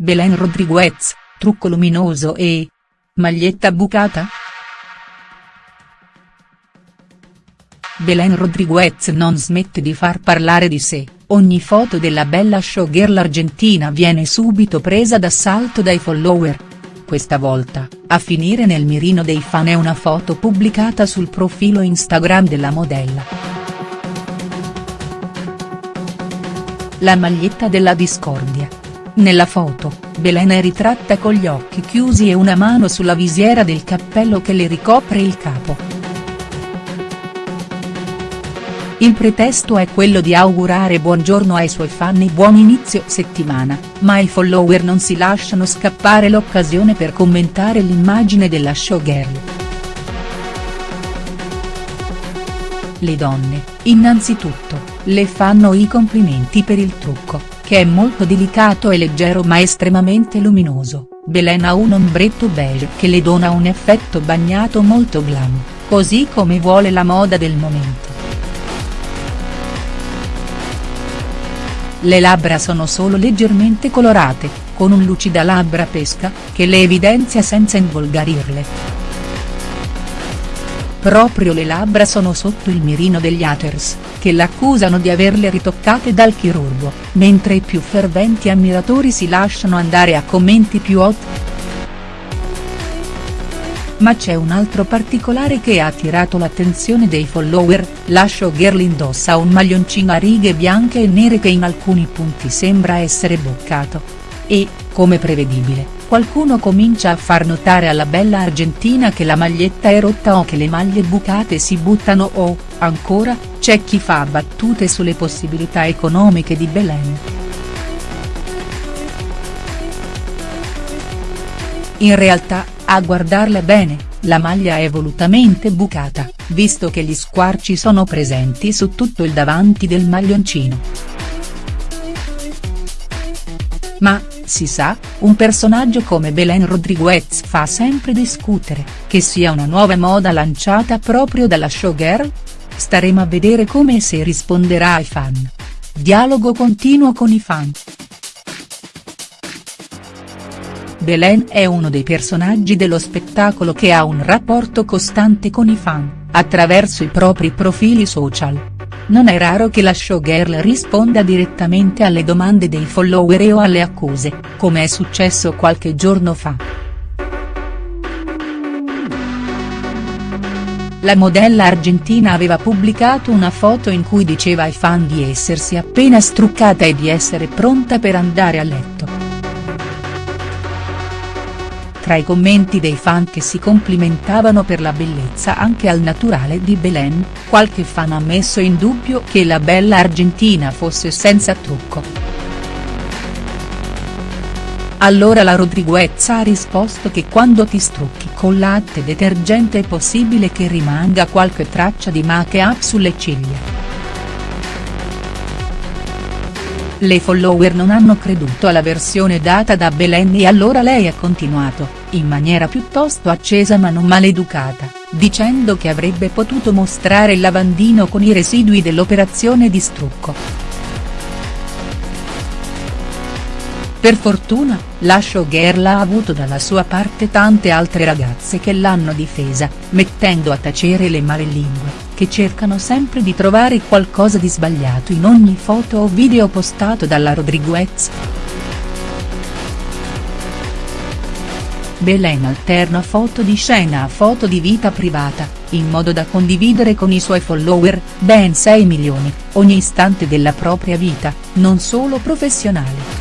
Belen Rodriguez, trucco luminoso e. Maglietta bucata?. Belen Rodriguez non smette di far parlare di sé, ogni foto della bella showgirl argentina viene subito presa d'assalto dai follower. Questa volta, a finire nel mirino dei fan è una foto pubblicata sul profilo Instagram della modella. La maglietta della discordia. Nella foto, Belen è ritratta con gli occhi chiusi e una mano sulla visiera del cappello che le ricopre il capo. Il pretesto è quello di augurare buongiorno ai suoi fan e buon inizio settimana, ma i follower non si lasciano scappare l'occasione per commentare l'immagine della showgirl. Le donne, innanzitutto, le fanno i complimenti per il trucco, che è molto delicato e leggero ma estremamente luminoso, Belen ha un ombretto beige che le dona un effetto bagnato molto glam, così come vuole la moda del momento. Le labbra sono solo leggermente colorate, con un lucida labbra pesca, che le evidenzia senza involgarirle. Proprio le labbra sono sotto il mirino degli haters, che l'accusano di averle ritoccate dal chirurgo, mentre i più ferventi ammiratori si lasciano andare a commenti più hot. Ma c'è un altro particolare che ha attirato l'attenzione dei follower, la showgirl indossa un maglioncino a righe bianche e nere che in alcuni punti sembra essere boccato. E, come prevedibile, qualcuno comincia a far notare alla bella argentina che la maglietta è rotta o che le maglie bucate si buttano o, ancora, c'è chi fa battute sulle possibilità economiche di Belen. In realtà, a guardarla bene, la maglia è volutamente bucata, visto che gli squarci sono presenti su tutto il davanti del maglioncino. Ma, si sa, un personaggio come Belen Rodriguez fa sempre discutere, che sia una nuova moda lanciata proprio dalla showgirl? Staremo a vedere come e se risponderà ai fan. Dialogo continuo con i fan. Belen è uno dei personaggi dello spettacolo che ha un rapporto costante con i fan, attraverso i propri profili social. Non è raro che la showgirl risponda direttamente alle domande dei follower o alle accuse, come è successo qualche giorno fa. La modella argentina aveva pubblicato una foto in cui diceva ai fan di essersi appena struccata e di essere pronta per andare a letto. Tra i commenti dei fan che si complimentavano per la bellezza anche al naturale di Belen, qualche fan ha messo in dubbio che la bella argentina fosse senza trucco. Allora la Rodriguez ha risposto che quando ti strucchi con latte detergente è possibile che rimanga qualche traccia di make-up sulle ciglia. Le follower non hanno creduto alla versione data da Belen e allora lei ha continuato, in maniera piuttosto accesa ma non maleducata, dicendo che avrebbe potuto mostrare il lavandino con i residui dell'operazione di strucco. Per fortuna, la showgirl ha avuto dalla sua parte tante altre ragazze che l'hanno difesa, mettendo a tacere le malelingue che cercano sempre di trovare qualcosa di sbagliato in ogni foto o video postato dalla Rodriguez. Belen alterna foto di scena a foto di vita privata, in modo da condividere con i suoi follower, ben 6 milioni, ogni istante della propria vita, non solo professionale.